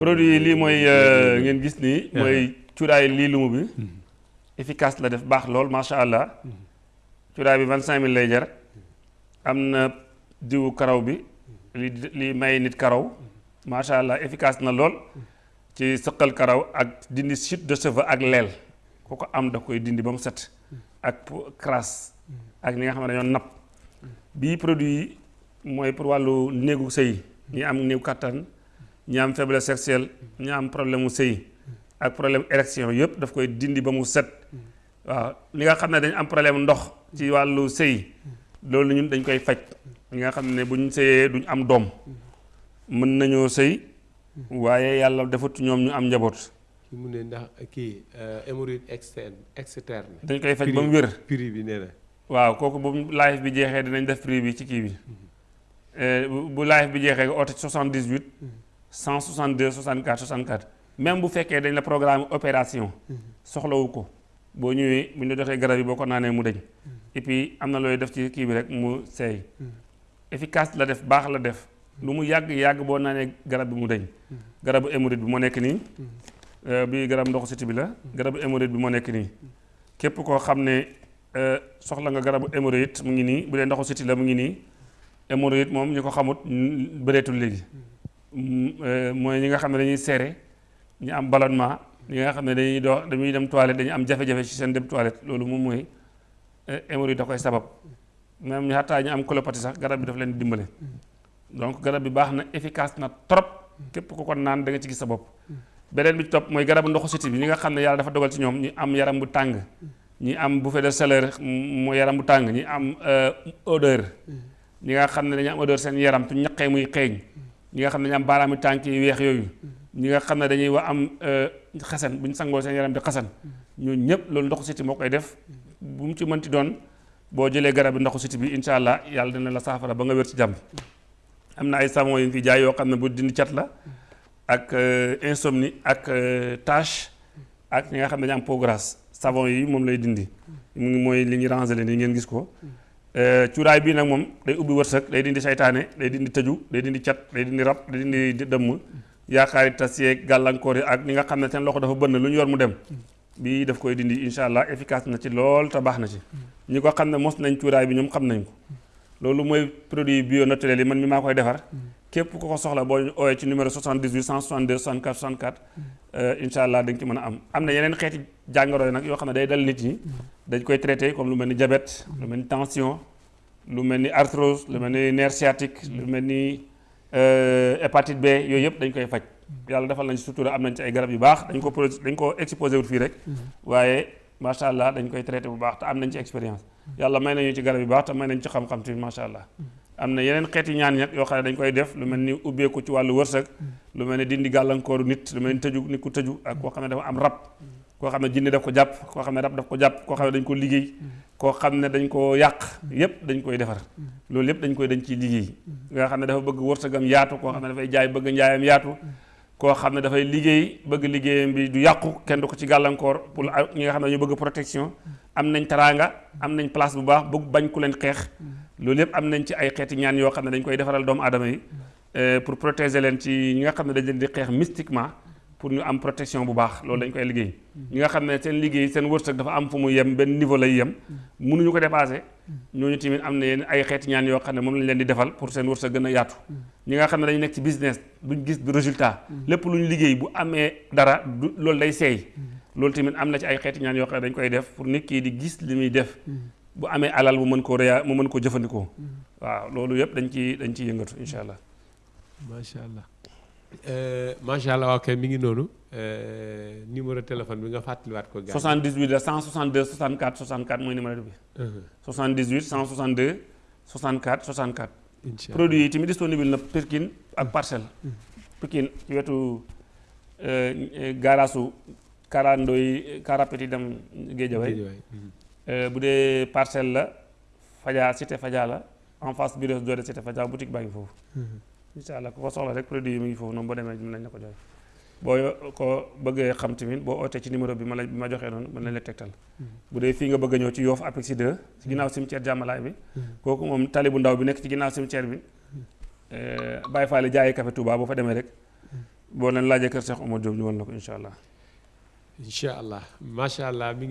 produit yi lii mooy. ngeen gis nii mooy cuuraay lii lumu bi efficace la def baax lool macha allah. Cuuraay bi vingt cinq mille lay jar. Am na diwu karaw bi. Li li may nit karaw. Macha allah efficace na lool. Ci sëqal karaw ak dindi chute de cheveux ak leel. Ku ko am da koy dindi ba mu set. Ak crasse. Ak ñi nga xam ne dañoo napp. Bii produit yi mooy pour wàllu néegu sëy. Ñi am néew kattan ñi am faiblesse sexuelle ñi am problème mu sëy ak problème érection yëpp daf koy dindi ba mu set. Waaw li nga xam ne dañ am problème ndox ci wàllu sëy loolu ñun dañ koy faj. Ñi nga xam ne buñ sëyee duñ am doom mën nañoo sëy waaye yàlla defut ñoom ñu am njaboot. Ki mu ne ndax kii hémorroïde externe externe. Dañ koy faj ba mu wér. prix bi nee na. Waaw kooku bu live bi jeexee dinañ def prix bi ci kii bi. Bu live bi jeexee nga oote 78 162 64 64 même bu fekkee dañ la programme opération soxlawu ko. Boo ñëwee bu ñu la joxee garab yi boo ko naanee mu deñ. Et puis am na looy def ci kii bi rek mu seey. Efficace la def baax la def. Lu mu yàgg yàgg boo naanee garab bi mu deñ. Garabu hémorroïde bi moo nekk nii. Bi garab ndoxu siti bi la. Garabu hémorroïde bi moo nekk nii. Képp koo xam ne soxla nga garabu hémorroïde mu ngi nii. Bu dee ndoxu siti la mu ngi nii. Hémorroïde moom ñu ko xamut bëreetul léegi mooy ñi nga xam ne dañuy seere ñu am ballonnement ñi nga xam ne dañuy dox dañuy dem toilette dañuy am jafe-jafe ci seen dem toilette loolu moom mooy hémorroïde da koy sabab. Même ñu xataa ñu am colopathie sax garab bi daf leen dimbale. Donc garab bi baax na efficace na trop. Képp ku ko naan da nga ci gis sa bopp. Beneen bi ci topp mooy garabu ndoxu siti bi. Ñi nga xam ne yàlla dafa dogal ci ñoom ñi am yaram bu tàng. Ñi am bouffée de chaleur mu yaram bu tàng. Ñi am odeur. Ñi nga xam ne dañu am odeur seen yaram tu ñaqee muy xeeñ ñi nga xam ne dañu am baaraami tànk yi weex yooyu. Ñi nga xam dañuy wa am xasan bu ñu sangoo seen yaram di xasan. Ñooñu ñëpp loolu ndoxu siti moo koy def. Bu mu ci mënti doon boo jëlee garab ndoxu siti bi incha allah yàlla dina la saafara ba nga wér ci jàmm. Am na ay savon yu fi jaay yoo xam ne bu dindi cat la ak insomnie ak tache ak ñi nga xam ne dañu savon yi moom lay dindi. Mu ngi mooy li ñu rangé nii ngeen gis ko cuuraay bii nag moom day ubbi wërsëg day dindi saytaane day dindi tëju day dindi cat day dindi rab day dindi dëmm yaakaari tas yeeg gàllankoor yi ak ñi nga xam ne seen loxo dafa bënn lu yor mu dem. Bii daf koy dindi incha allah efficace na ci lool te baax na ci. Ñi ko xam mos nañ cuuraay bi ñoom xam ko. Loolu mooy produit bio naturel yi man mi maa koy defar képp ku ko soxla boo ñu ooyee ci numéro 78 162 64 64 incha allah dañ ci mën a am. Am na yeneen xeeti jàngoro yi nag yoo xam ne day dal nit traité comme lu mel diabète lu mel tension lu mel arthrose lu mel ni nerf sciatique lu mel ni hépatite B yooyu yëpp dañ koy faj. Yàlla defal nañ ci sutura am nañ ci ay garab yu baax. Dañ ko pro dañ ko exposé wut fii rek. Waaye macha allah dañ koy traité bu baax te am nañ ci expérience. Yàlla may nañu ci garab yu baax te may nañ ci xam-xam tamit macha allah am na yeneen xeeti ñaan ñett yoo xam ne dañ koy def lu mel ni ubbeeku ci wàllu wërsëg lu mel ni dindi gàllankooru nit lu mel ni nit ku tëju ak koo xam ne dafa am rab koo xam ne jinne daf ko jàpp koo xam ne rab daf ko jàpp koo xam ne dañ ko liggéey koo xam ne dañ ko yàq yépp dañ koy defar loolu yépp dañ koy dañ ciy liggéey nga xam ne dafa bëgg wërsëgam yaatu koo xam ne dafay jaay bëgg njaayam yaatu koo xam ne dafay liggéey bëgg liggéeyam bi du yàqu kenn du ko ci gàllankoor pour nga xam ne ñu bëgg protection am nañ teraanga am nañ place bu baax bëgg bañ ku leen xeex loolu yépp am nañ ci ay xeeti ñaan yoo xam ne dañ koy defaral doomu aadama yi pour protéger leen ci ñi nga xam ne dañ leen di xeex mystiquement pour ñu am protection bu baax. Loolu dañ koy liggéey. Ñi nga xam ne seen liggéey seen wërsëg dafa am fu mu yem benn niveau lay yem mënuñu ko dépassé ñooñu tamit am na yenn ay xeeti ñaan yoo xam ne moom lañ leen di defal pour seen wërsëg gën a yaatu. Ñi nga xam ne dañu nekk ci business duñ gis du résultat. Lépp lu liggéey bu amee dara loolu day seey. Loolu tamit am na ci ay xeeti ñaan yoo xam ne dañ koy def pour nit kii di gis li muy def bu amee alal mu mën koo réa mu mën koo jëfandikoo. Waaw loolu yëpp dañ ci dañ ciy yëngatu incha allah. Macha allah. Macha allah mi ngi noonu. Numéro téléphone bi nga fàttaliwaat ko. gars 78 la 162 64 64 mooy numéro bi. 78 162 64 64. incha allah. Produit yi tamit disponible na Pikine ak Parcelles. Pikine ci wetu gaaraasu Karando yi Karapeti dem Géejawaay. Bu dee Parcelles la Fadia cité Fadia la en face bi de doore cité Fadia boutique baa ngi foofu. incha allah ku ko soxla rek produit yi mu ngi foofu noonu boo demee mën nañ la ko jox boo ko bëggee xam tamit boo ootee ci numéro bi ma la bi ma joxee noonu mën nañ la tegtal. Bu dee fii nga bëgg a ñëw ci Yoff Apexi 2 ci ginnaaw cimetière jàmmalaay bi kooku moom tali bu ndaw bi nekk ci ginnaaw cimetière bi Baye Fall jaayi café Touba boo fa demee rek boo leen laajee kër Cheikh Omar Diop ñu wan la ko incha allah. Incha allah. Macha allah mi ngi